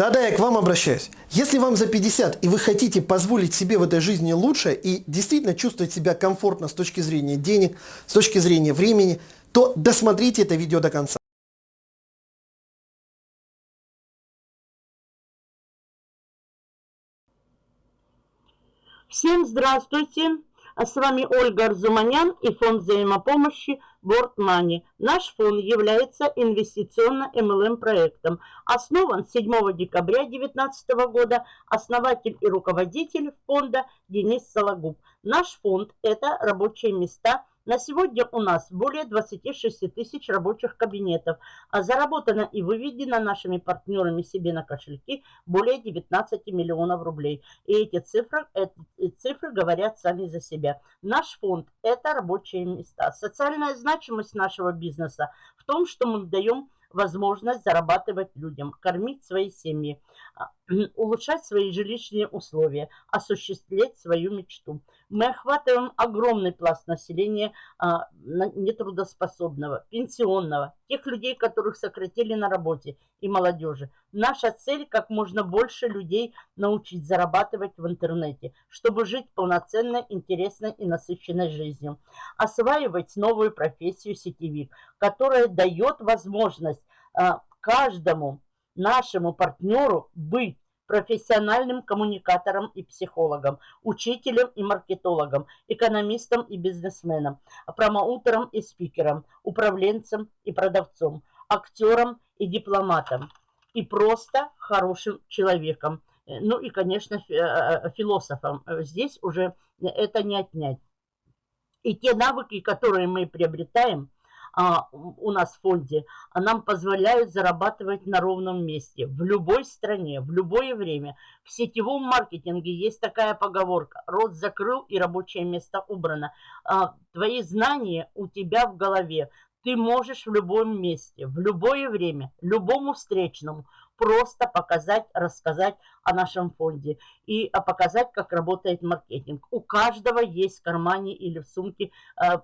Да-да, я к вам обращаюсь. Если вам за 50 и вы хотите позволить себе в этой жизни лучше и действительно чувствовать себя комфортно с точки зрения денег, с точки зрения времени, то досмотрите это видео до конца. Всем здравствуйте! А с вами Ольга Арзуманян и фонд взаимопомощи Money. Наш фонд является инвестиционно-МЛМ проектом. Основан 7 декабря 2019 года. Основатель и руководитель фонда Денис Сологуб. Наш фонд – это рабочие места – на сегодня у нас более 26 тысяч рабочих кабинетов, а заработано и выведено нашими партнерами себе на кошельки более 19 миллионов рублей. И эти цифры, эти цифры говорят сами за себя. Наш фонд – это рабочие места. Социальная значимость нашего бизнеса в том, что мы даем возможность зарабатывать людям, кормить свои семьи, улучшать свои жилищные условия, осуществлять свою мечту. Мы охватываем огромный пласт населения а, нетрудоспособного, пенсионного, тех людей, которых сократили на работе, и молодежи. Наша цель – как можно больше людей научить зарабатывать в интернете, чтобы жить полноценной, интересной и насыщенной жизнью. Осваивать новую профессию сетевик, которая дает возможность а, каждому нашему партнеру быть профессиональным коммуникатором и психологом, учителем и маркетологом, экономистом и бизнесменом, промоутером и спикером, управленцем и продавцом, актером и дипломатом, и просто хорошим человеком. Ну и, конечно, э, философом. Здесь уже это не отнять. И те навыки, которые мы приобретаем – а, у нас в фонде, нам позволяют зарабатывать на ровном месте, в любой стране, в любое время. В сетевом маркетинге есть такая поговорка, рот закрыл и рабочее место убрано. А, твои знания у тебя в голове, ты можешь в любом месте, в любое время, любому встречному просто показать, рассказать о нашем фонде и а, показать, как работает маркетинг. У каждого есть в кармане или в сумке э,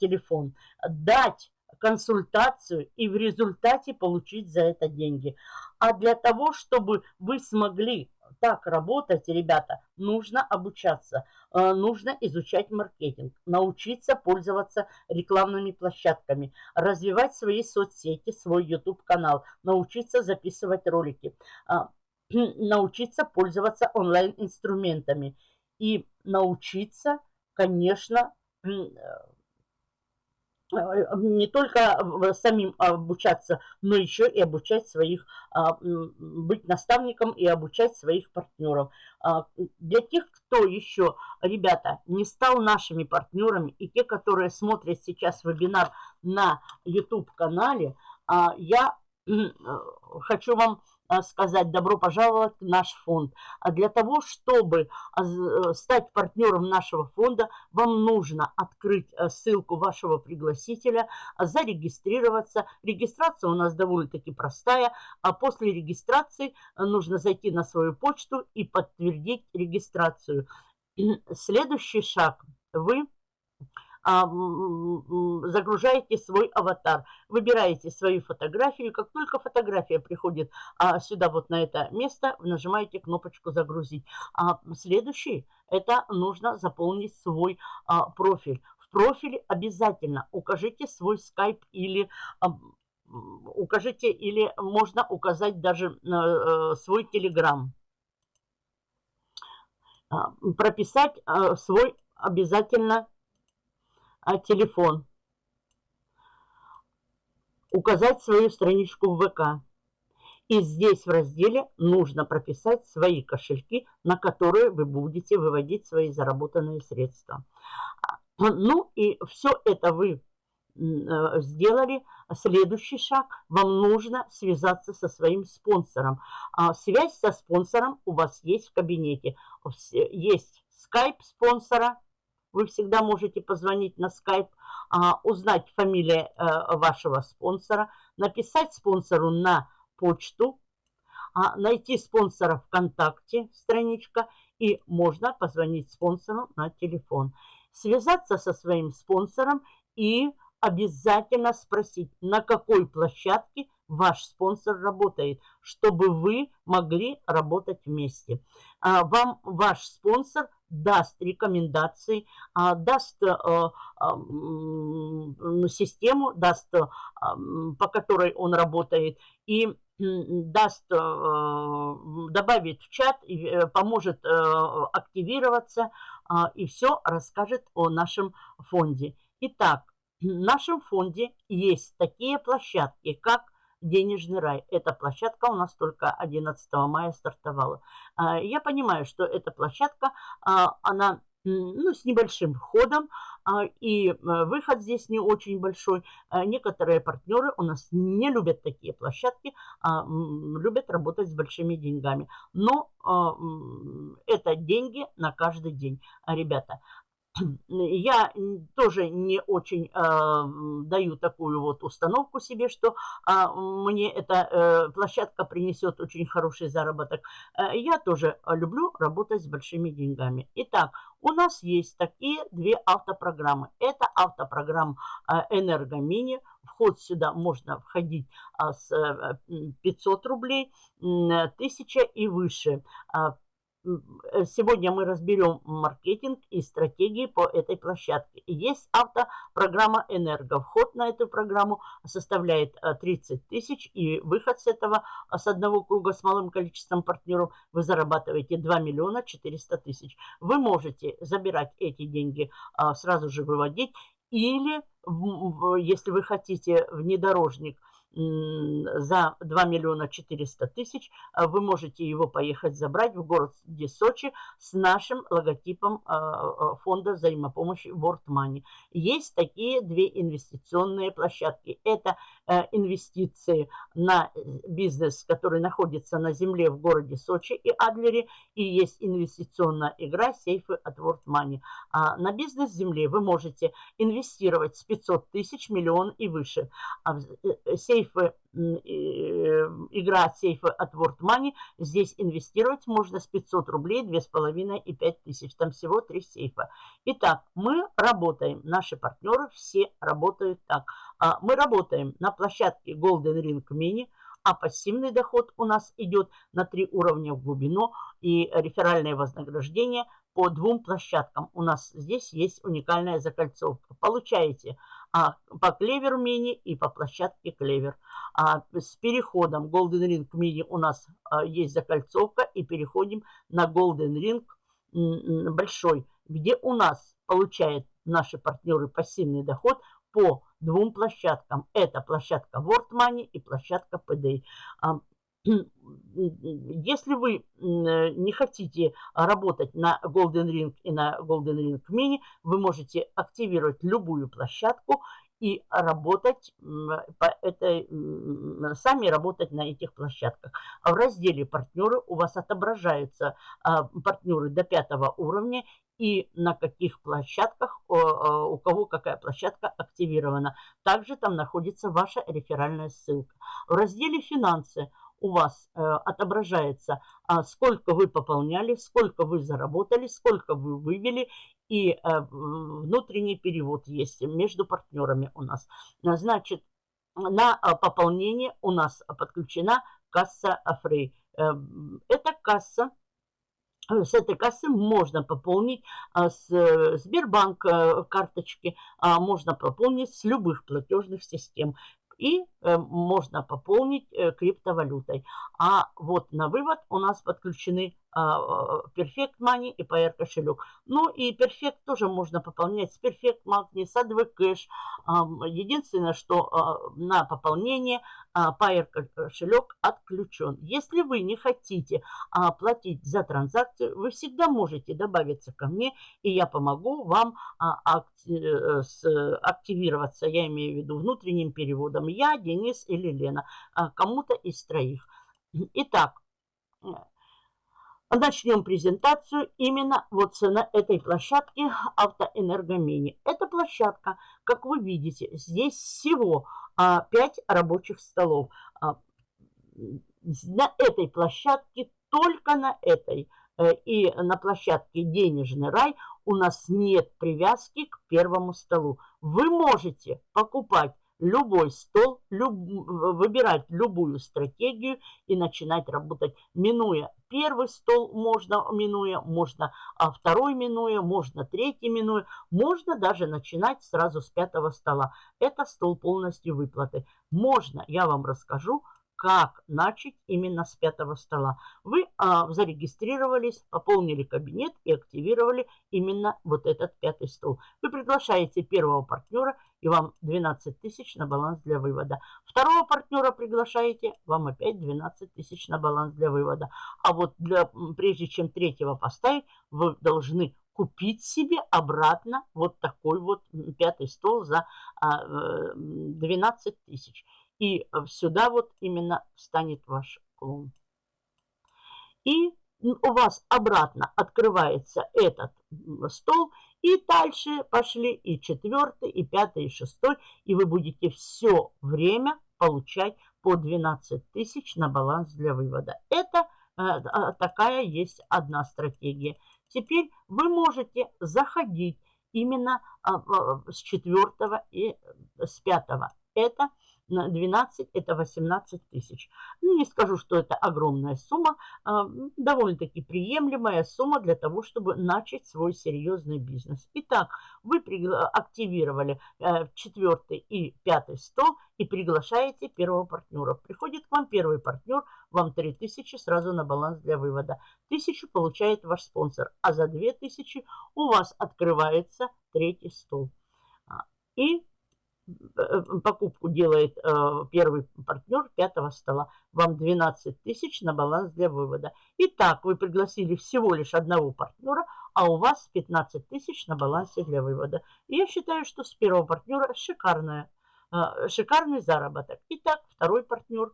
телефон. Дать консультацию и в результате получить за это деньги. А для того, чтобы вы смогли так работать, ребята, нужно обучаться, э, нужно изучать маркетинг, научиться пользоваться рекламными площадками, развивать свои соцсети, свой YouTube-канал, научиться записывать ролики, э, научиться пользоваться онлайн-инструментами и научиться, конечно, Э, не только самим обучаться, но еще и обучать своих, а, быть наставником и обучать своих партнеров. А, для тех, кто еще, ребята, не стал нашими партнерами, и те, которые смотрят сейчас вебинар на YouTube-канале, а, я хочу вам сказать добро пожаловать в наш фонд. А для того, чтобы а, э, стать партнером нашего фонда, вам нужно открыть э, ссылку вашего пригласителя, зарегистрироваться. Регистрация у нас довольно-таки простая. А после регистрации э, нужно зайти на свою почту и подтвердить регистрацию. Следующий шаг. Вы а, загружаете свой аватар, выбираете свою фотографию. Как только фотография приходит а, сюда, вот на это место, нажимаете кнопочку «Загрузить». А следующий – это нужно заполнить свой а, профиль. В профиле обязательно укажите свой скайп или укажите, или можно указать даже э, свой телеграм. Прописать э, свой обязательно а телефон. Указать свою страничку в ВК. И здесь в разделе нужно прописать свои кошельки, на которые вы будете выводить свои заработанные средства. Ну и все это вы э, сделали. Следующий шаг. Вам нужно связаться со своим спонсором. А связь со спонсором у вас есть в кабинете. Есть скайп спонсора, вы всегда можете позвонить на скайп, узнать фамилию э, вашего спонсора, написать спонсору на почту, а, найти спонсора ВКонтакте, страничка, и можно позвонить спонсору на телефон. Связаться со своим спонсором и обязательно спросить, на какой площадке ваш спонсор работает, чтобы вы могли работать вместе. А, вам ваш спонсор даст рекомендации, а, даст э, систему, даст, по которой он работает, и даст, э, добавит в чат, э, поможет активироваться и все расскажет о нашем фонде. Итак, в нашем фонде есть такие площадки, как денежный рай. Эта площадка у нас только 11 мая стартовала. А, я понимаю, что эта площадка, а, она ну, с небольшим входом, а, и выход здесь не очень большой. Некоторые партнеры у нас не любят такие площадки, любят работать с большими деньгами. Но это деньги на каждый день, ребята я тоже не очень э, даю такую вот установку себе, что э, мне эта э, площадка принесет очень хороший заработок. Э, я тоже люблю работать с большими деньгами. Итак, у нас есть такие две автопрограммы. Это автопрограмма «Энергомини». Вход сюда можно входить э, с э, 500 рублей, э, 1000 и выше. Э, Э, сегодня мы разберем маркетинг и стратегии по этой площадке. Есть автопрограмма «Энерго». Вход на эту программу составляет 30 э, тысяч, и выход с этого, э, с одного круга с малым количеством партнеров, вы зарабатываете 2 миллиона 400 тысяч. Вы можете забирать эти деньги, сразу же выводить, или, если вы хотите внедорожник – за 2 миллиона 400 тысяч а вы можете его поехать забрать в город Сочи с нашим логотипом а, а, фонда взаимопомощи World Money. Есть такие две инвестиционные площадки. Это э, инвестиции на э, бизнес, который находится на земле в городе Сочи и Адлере, и есть инвестиционная игра сейфы от World Money. На бизнес земле вы можете инвестировать с 500 тысяч, миллион и выше. Сейф сейфы, э, игра сейфы от World Money. Здесь инвестировать можно с 500 рублей, 2,5 и 5 тысяч. Там всего 3 сейфа. Итак, мы работаем, наши партнеры все работают так. А, мы работаем на площадке Golden Ring Mini, а пассивный доход у нас идет на 3 уровня в глубину и реферальное вознаграждение по двум площадкам. У нас здесь есть уникальная закольцовка. Получаете а, по Клевер Мини и по площадке Клевер. А, с переходом Golden Ring Mini у нас а, есть закольцовка и переходим на Golden Ring большой, где у нас получают наши партнеры пассивный доход по двум площадкам. Это площадка World Money и площадка PDA. Если вы не хотите работать на Golden Ring и на Golden Ring Mini, вы можете активировать любую площадку и работать по этой, сами работать на этих площадках. В разделе партнеры у вас отображаются а, партнеры до пятого уровня и на каких площадках, у кого какая площадка активирована. Также там находится ваша реферальная ссылка. В разделе «Финансы» у вас э, отображается, а, сколько вы пополняли, сколько вы заработали, сколько вы вывели, и э, внутренний перевод есть между партнерами у нас. Значит, на а, пополнение у нас подключена касса Афрей. Э, эта касса с этой кассы можно пополнить а, с Сбербанк карточки, можно пополнить с любых платежных систем и э, можно пополнить э, криптовалютой. А вот на вывод у нас подключены а, а, Perfect Money и PR кошелек. Ну и Perfect тоже можно пополнять с Perfect Money, с ADV. Единственное, что а, на пополнение PR кошелек отключен. Если вы не хотите платить за транзакцию, вы всегда можете добавиться ко мне, и я помогу вам э, активироваться, я имею в виду внутренним переводом. Я, Денис или Лена, кому-то из троих. Итак, Начнем презентацию именно вот на этой площадке Автоэнергомини. Эта площадка, как вы видите, здесь всего а, 5 рабочих столов. А, на этой площадке, только на этой э, и на площадке «Денежный рай» у нас нет привязки к первому столу. Вы можете покупать любой стол, люб, выбирать любую стратегию и начинать работать, минуя первый стол, можно минуя, можно а второй минуя, можно третий минуя, можно даже начинать сразу с пятого стола. Это стол полностью выплаты. Можно, я вам расскажу, как начать именно с пятого стола. Вы а, зарегистрировались, пополнили кабинет и активировали именно вот этот пятый стол. Вы приглашаете первого партнера, и вам 12 тысяч на баланс для вывода. Второго партнера приглашаете, вам опять 12 тысяч на баланс для вывода. А вот для, прежде чем третьего поставить, вы должны купить себе обратно вот такой вот пятый стол за 12 э, тысяч. И э, сюда вот именно встанет ваш клон. И у вас обратно открывается этот стол, и дальше пошли и четвертый, и пятый, и шестой, и вы будете все время получать по 12 тысяч на баланс для вывода. Это э, а, такая есть одна стратегия. Теперь вы можете заходить именно э, с четвертого и с пятого. Это на 12 это 18 тысяч. Ну, не скажу, что это огромная сумма, а, довольно-таки приемлемая сумма для того, чтобы начать свой серьезный бизнес. Итак, вы активировали э, четвертый и пятый стол и приглашаете первого партнера. Приходит к вам первый партнер, вам 3000 сразу на баланс для вывода. 1000 получает ваш спонсор, а за 2000 у вас открывается третий стол. А, и покупку делает э, первый партнер пятого стола. Вам 12 тысяч на баланс для вывода. Итак, вы пригласили всего лишь одного партнера, а у вас 15 тысяч на балансе для вывода. И я считаю, что с первого партнера шикарная, э, шикарный заработок. Итак, второй партнер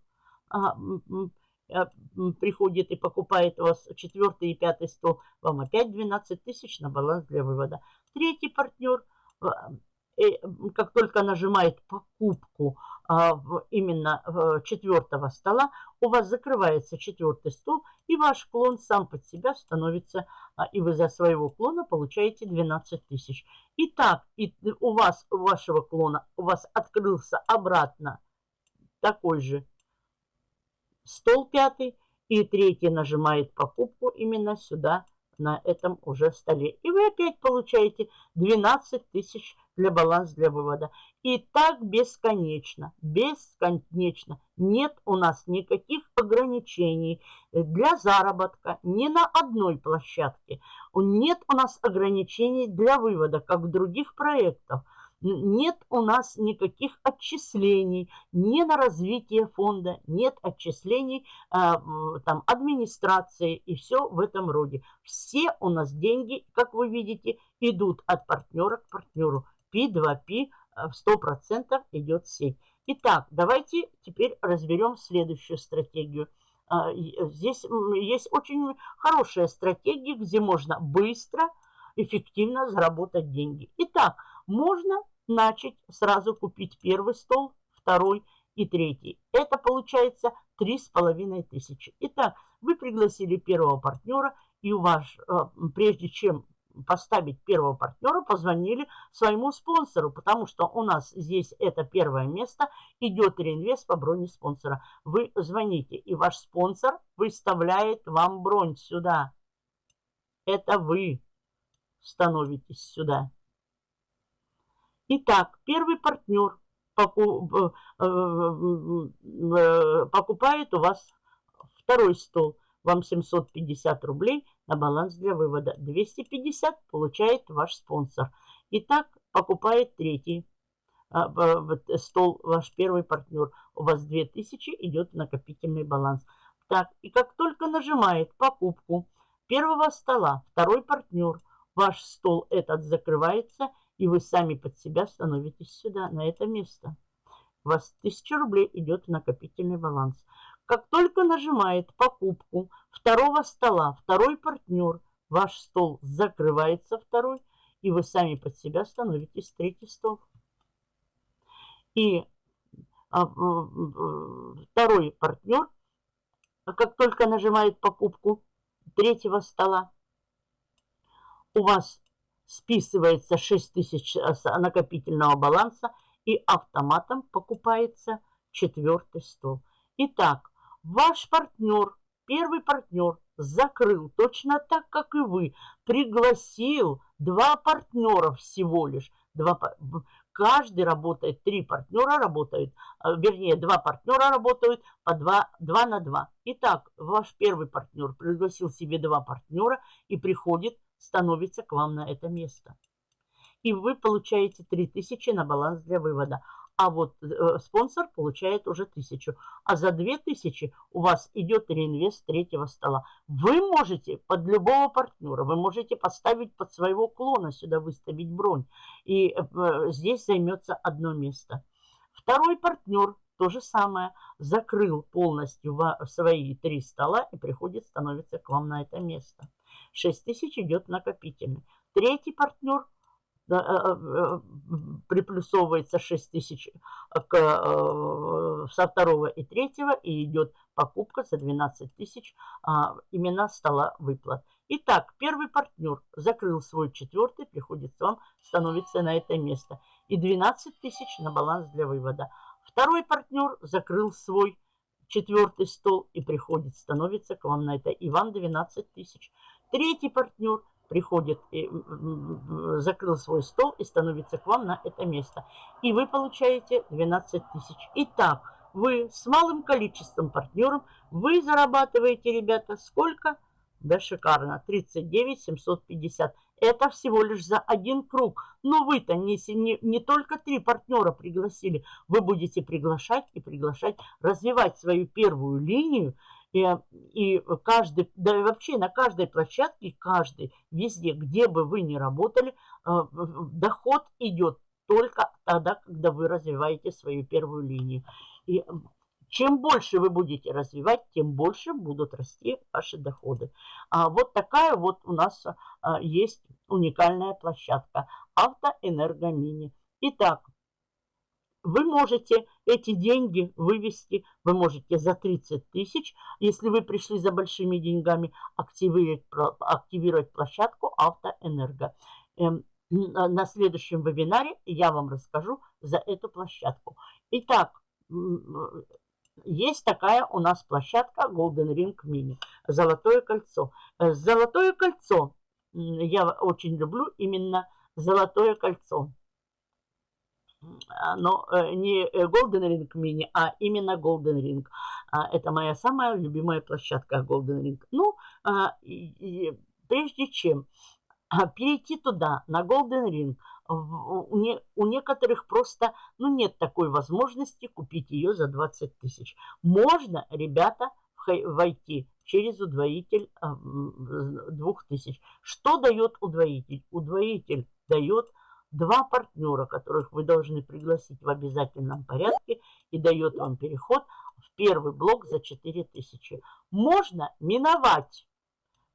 приходит и покупает у вас четвертый и пятый стол, вам опять 12 тысяч на баланс для вывода. Третий партнер как только нажимает покупку а, именно четвертого стола, у вас закрывается четвертый стол, и ваш клон сам под себя становится, а, и вы за своего клона получаете 12 тысяч. Итак, и у вас, у вашего клона, у вас открылся обратно такой же стол пятый, и третий нажимает покупку именно сюда, на этом уже столе. И вы опять получаете 12 тысяч для баланса для вывода. И так бесконечно, бесконечно. Нет у нас никаких ограничений для заработка ни на одной площадке. Нет у нас ограничений для вывода, как в других проектах нет у нас никаких отчислений ни на развитие фонда, нет отчислений э, там, администрации и все в этом роде. Все у нас деньги, как вы видите, идут от партнера к партнеру. P2P в 100% идет сеть. Итак, давайте теперь разберем следующую стратегию. Здесь есть очень хорошая стратегия, где можно быстро, эффективно заработать деньги. Итак, можно начать сразу купить первый стол, второй и третий. Это получается три с половиной тысячи. Итак, вы пригласили первого партнера, и у вас, э, прежде чем поставить первого партнера, позвонили своему спонсору, потому что у нас здесь это первое место, идет реинвест по броне спонсора. Вы звоните, и ваш спонсор выставляет вам бронь сюда. Это вы становитесь сюда. Итак, первый партнер э, э, покупает у вас второй стол. Вам 750 рублей на баланс для вывода. 250 получает ваш спонсор. Итак, покупает третий э, стол ваш первый партнер. У вас 2000 идет накопительный баланс. Так, и как только нажимает покупку первого стола, второй партнер, ваш стол этот закрывается – и вы сами под себя становитесь сюда, на это место. У вас 1000 рублей идет в накопительный баланс. Как только нажимает покупку второго стола, второй партнер, ваш стол закрывается второй, и вы сами под себя становитесь третий стол. И а, второй партнер, как только нажимает покупку третьего стола, у вас списывается 6 тысяч накопительного баланса, и автоматом покупается четвертый стол. Итак, ваш партнер, первый партнер закрыл точно так, как и вы, пригласил два партнера всего лишь, два, каждый работает, три партнера работают, а, вернее, два партнера работают по два, два на два. Итак, ваш первый партнер пригласил себе два партнера и приходит, становится к вам на это место. И вы получаете 3000 на баланс для вывода а вот э, спонсор получает уже тысячу. А за две тысячи у вас идет реинвест третьего стола. Вы можете под любого партнера, вы можете поставить под своего клона сюда, выставить бронь. И э, здесь займется одно место. Второй партнер то же самое. Закрыл полностью свои три стола и приходит, становится к вам на это место. 6 тысяч идет накопительный. Третий партнер Э, э, приплюсовывается 6 тысяч э, со второго и третьего и идет покупка за 12 тысяч а, именно стола выплат. Итак, первый партнер закрыл свой четвертый, приходит к вам, становится на это место. И 12 тысяч на баланс для вывода. Второй партнер закрыл свой четвертый стол и приходит, становится к вам на это. И вам 12 тысяч. Третий партнер – приходит, закрыл свой стол и становится к вам на это место. И вы получаете 12 тысяч. Итак, вы с малым количеством партнеров, вы зарабатываете, ребята, сколько? Да, шикарно, 39 750. Это всего лишь за один круг. Но вы-то не, не, не только три партнера пригласили, вы будете приглашать и приглашать, развивать свою первую линию, и, и каждый, да и вообще на каждой площадке, каждый, везде, где бы вы ни работали, э, доход идет только тогда, когда вы развиваете свою первую линию. И чем больше вы будете развивать, тем больше будут расти ваши доходы. А вот такая вот у нас а, есть уникальная площадка Автоэнергомини. Итак, вы можете эти деньги вывести, вы можете за 30 тысяч, если вы пришли за большими деньгами, активировать, активировать площадку Автоэнерго. Эм, на следующем вебинаре я вам расскажу за эту площадку. Итак, есть такая у нас площадка Golden Ring Mini, Золотое кольцо. Э, Золотое кольцо, я очень люблю именно Золотое кольцо. А, но э, не Golden Ring Mini, а именно Golden Ring. А, это моя самая любимая площадка Golden Ring. Ну, а, прежде чем перейти туда, на Golden Ring, у некоторых просто ну, нет такой возможности купить ее за 20 тысяч. Можно, ребята, войти через удвоитель 2000. Что дает удвоитель? Удвоитель дает два партнера, которых вы должны пригласить в обязательном порядке и дает вам переход в первый блок за 4000. Можно миновать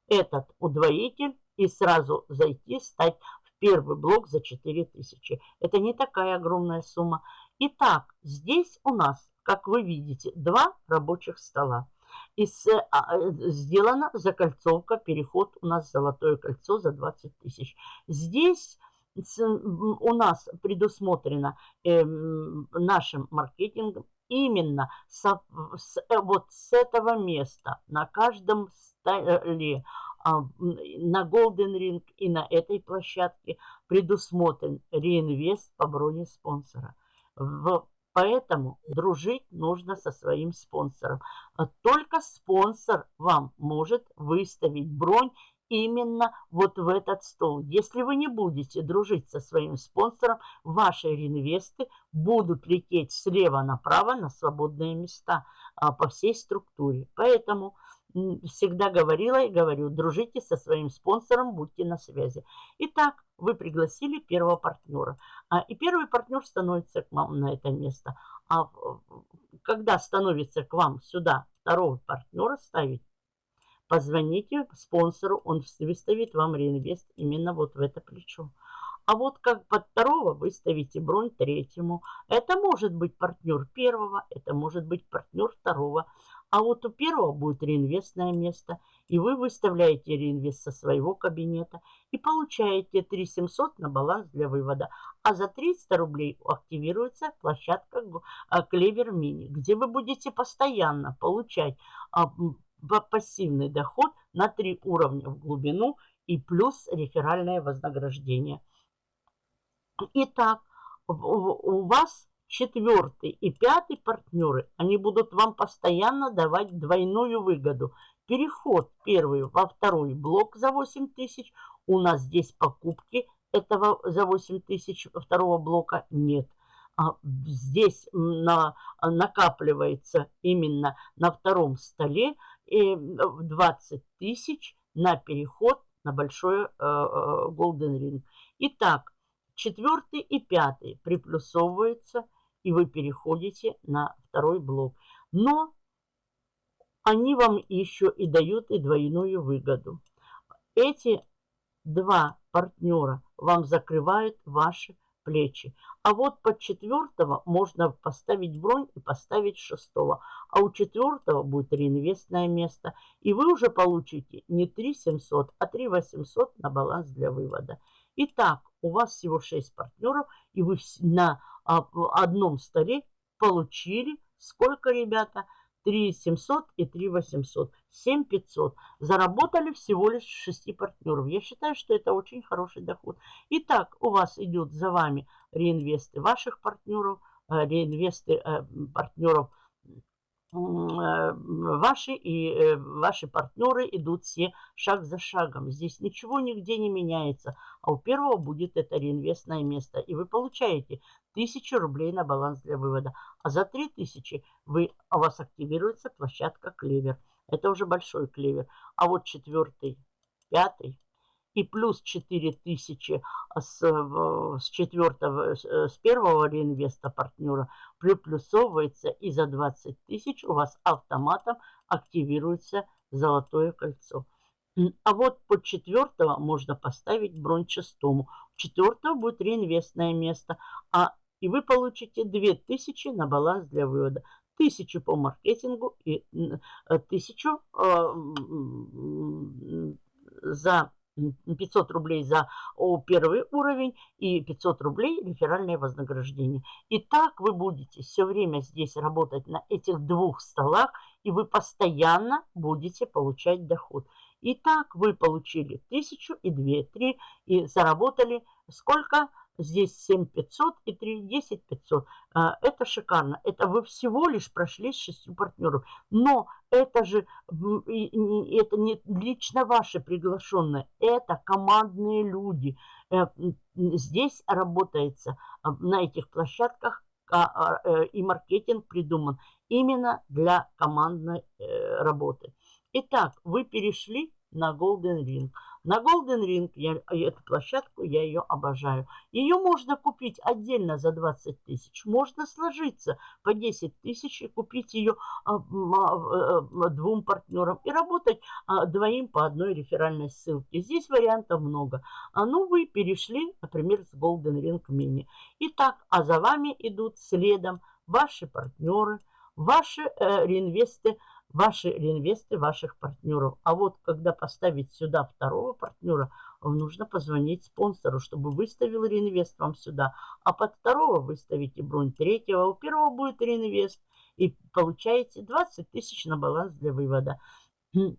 этот удвоитель и сразу зайти, стать в первый блок за 4000. Это не такая огромная сумма. Итак, здесь у нас, как вы видите, два рабочих стола. И с, а, э, сделана закольцовка, переход у нас золотое кольцо за 20 тысяч. Здесь у нас предусмотрено э, нашим маркетингом именно со, с, э, вот с этого места на каждом столе а, на Golden Ring и на этой площадке предусмотрен реинвест по броне спонсора. Поэтому дружить нужно со своим спонсором. Только спонсор вам может выставить бронь именно вот в этот стол. Если вы не будете дружить со своим спонсором, ваши реинвесты будут лететь слева направо на свободные места а, по всей структуре. Поэтому всегда говорила и говорю, дружите со своим спонсором, будьте на связи. Итак, вы пригласили первого партнера. А, и первый партнер становится к вам на это место. А когда становится к вам сюда второго партнера ставить, Позвоните спонсору, он выставит вам реинвест именно вот в это плечо. А вот как под второго выставите бронь третьему. Это может быть партнер первого, это может быть партнер второго. А вот у первого будет реинвестное место, и вы выставляете реинвест со своего кабинета и получаете 3700 на баланс для вывода. А за 300 рублей активируется площадка Клевер Мини, где вы будете постоянно получать а, пассивный доход на 3 уровня в глубину и плюс реферальное вознаграждение. Итак, у вас четвертый и пятый партнеры, они будут вам постоянно давать двойную выгоду. Переход первый во второй блок за 8 тысяч. У нас здесь покупки этого за 8 тысяч второго блока нет. А здесь на, накапливается именно на втором столе 20 э, тысяч на переход на большой э, э, Golden Ring. Итак, четвертый и пятый приплюсовываются – и вы переходите на второй блок. Но они вам еще и дают и двойную выгоду. Эти два партнера вам закрывают ваши плечи. А вот под четвертого можно поставить бронь и поставить шестого. А у четвертого будет реинвестное место. И вы уже получите не 3 700, а 3 800 на баланс для вывода. Итак, у вас всего 6 партнеров, и вы на а, одном столе получили сколько, ребята? 3 700 и 3 800. 7 500. Заработали всего лишь 6 партнеров. Я считаю, что это очень хороший доход. Итак, у вас идет за вами реинвесты ваших партнеров, э, реинвесты э, партнеров Э, ваши и ваши партнеры идут все шаг за шагом. Здесь ничего нигде не меняется. А у первого будет это реинвестное место. И вы получаете 1000 рублей на баланс для вывода. А за 3000 вы, у вас активируется площадка клевер. Это уже большой клевер. А вот четвертый, пятый и плюс 4000 с, с четвертого, с первого реинвеста партнера приплюсовывается и за 20 тысяч у вас автоматом активируется золотое кольцо. А вот под четвертого можно поставить бронь шестому. Четвертого будет реинвестное место, а и вы получите 2000 на баланс для вывода. Тысячу по маркетингу и тысячу э, за 500 рублей за первый уровень и 500 рублей реферальное вознаграждение. И так вы будете все время здесь работать на этих двух столах, и вы постоянно будете получать доход. И так вы получили 1000 и 2, 3 и заработали сколько? Здесь 7500 и 3, 10 500. Это шикарно. Это вы всего лишь прошли с шестью партнеров. Но это же это не лично ваши приглашенные. Это командные люди. Э, здесь работается а, на этих площадках а, а, э, и маркетинг придуман именно для командной э, работы. Итак, вы перешли на Golden Ring. На Golden Ring, я, эту площадку, я ее обожаю. Ее можно купить отдельно за 20 тысяч. Можно сложиться по 10 тысяч и купить ее а, а, а, двум партнерам. И работать а, двоим по одной реферальной ссылке. Здесь вариантов много. А ну вы перешли, например, с Golden Ring Mini. Итак, а за вами идут следом ваши партнеры, ваши э, реинвесты, ваши реинвесты ваших партнеров. А вот когда поставить сюда второго партнера, нужно позвонить спонсору, чтобы выставил реинвест вам сюда. А под второго выставите бронь третьего, у первого будет реинвест. И получаете 20 тысяч на баланс для вывода.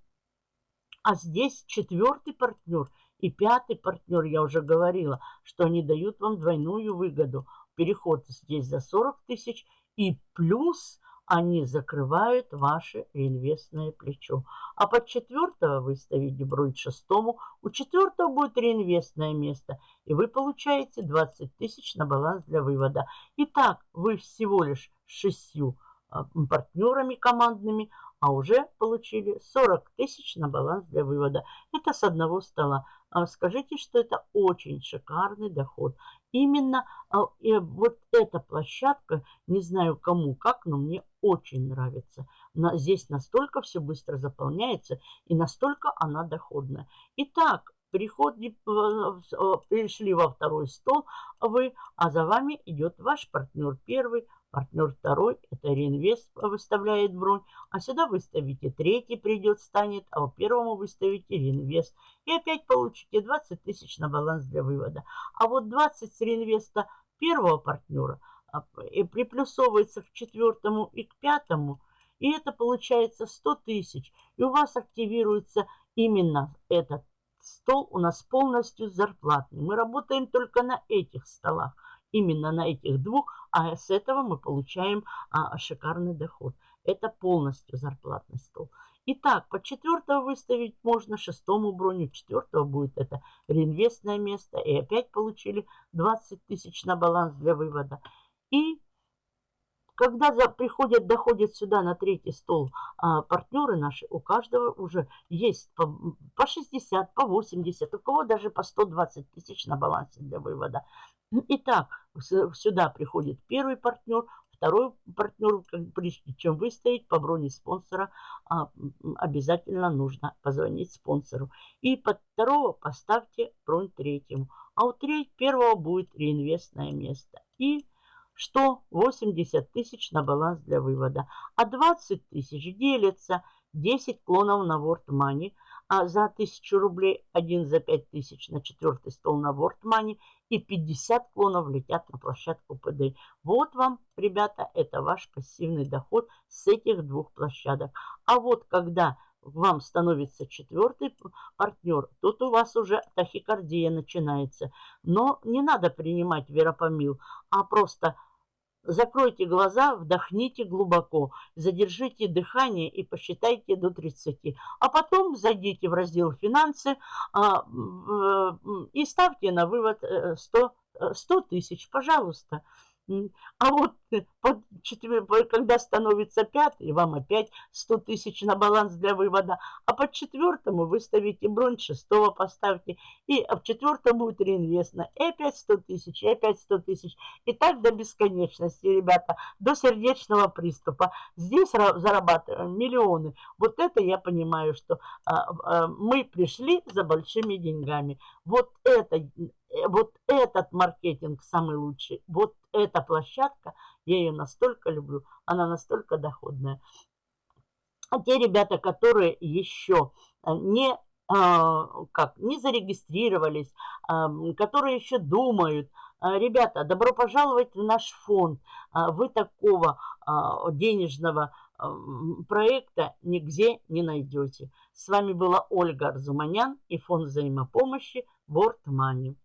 А здесь четвертый партнер и пятый партнер, я уже говорила, что они дают вам двойную выгоду. Переход здесь за 40 тысяч и плюс они закрывают ваше реинвестное плечо. А под четвертого вы ставите бронь шестому, у четвертого будет реинвестное место, и вы получаете 20 тысяч на баланс для вывода. Итак, вы всего лишь шестью а, партнерами командными, а уже получили 40 тысяч на баланс для вывода. Это с одного стола. А скажите, что это очень шикарный доход. Именно а, вот эта площадка, не знаю кому как, но мне очень нравится. Здесь настолько все быстро заполняется и настолько она доходная. Итак, приходи, пришли во второй стол вы, а за вами идет ваш партнер первый, партнер второй, это реинвест выставляет бронь, а сюда выставите третий, придет, станет, а у первому выставите реинвест. И опять получите 20 тысяч на баланс для вывода. А вот 20 с реинвеста первого партнера а, и приплюсовывается к четвертому и к пятому, и это получается 100 тысяч. И у вас активируется именно этот стол у нас полностью зарплатный. Мы работаем только на этих столах, именно на этих двух, а с этого мы получаем а, шикарный доход. Это полностью зарплатный стол. Итак, по четвертого выставить можно, шестому броню, четвертого будет это реинвестное место. И опять получили 20 тысяч на баланс для вывода. И когда за, приходят, доходят сюда на третий стол а, партнеры наши, у каждого уже есть по, по 60, по 80, у кого даже по 120 тысяч на балансе для вывода. Итак, сюда приходит первый партнер, второй партнер, прежде чем выставить по броне спонсора, а, обязательно нужно позвонить спонсору. И под второго поставьте бронь третьему. А у третьего первого будет реинвестное место. И что 80 тысяч на баланс для вывода, а 20 тысяч делится 10 клонов на World Money, а за 1000 рублей один за 5 тысяч на четвертый стол на World Money и 50 клонов летят на площадку ПД. Вот вам, ребята, это ваш пассивный доход с этих двух площадок. А вот когда вам становится четвертый партнер, тут у вас уже тахикардия начинается. Но не надо принимать веропомил, а просто Закройте глаза, вдохните глубоко, задержите дыхание и посчитайте до 30. А потом зайдите в раздел «Финансы» а, и ставьте на вывод 100 э, тысяч, пожалуйста. А вот э, когда становится пятый, вам опять 100 тысяч на баланс для вывода. А под четвертому вы ставите бронь, шестого поставьте. И в четвертом будет реинвестно. И опять 100 тысяч, и опять 100 тысяч. И так до бесконечности, ребята, до сердечного приступа. Здесь зарабатываем миллионы. Вот это я понимаю, что а, а, мы пришли за большими деньгами. Вот это вот этот маркетинг самый лучший, вот эта площадка, я ее настолько люблю, она настолько доходная. А те ребята, которые еще э, не, а, как, не зарегистрировались, а, которые еще думают, а, ребята, добро пожаловать в наш фонд. Вы такого денежного проекта нигде не найдете. С вами была Ольга Арзуманян и фонд взаимопомощи World Money.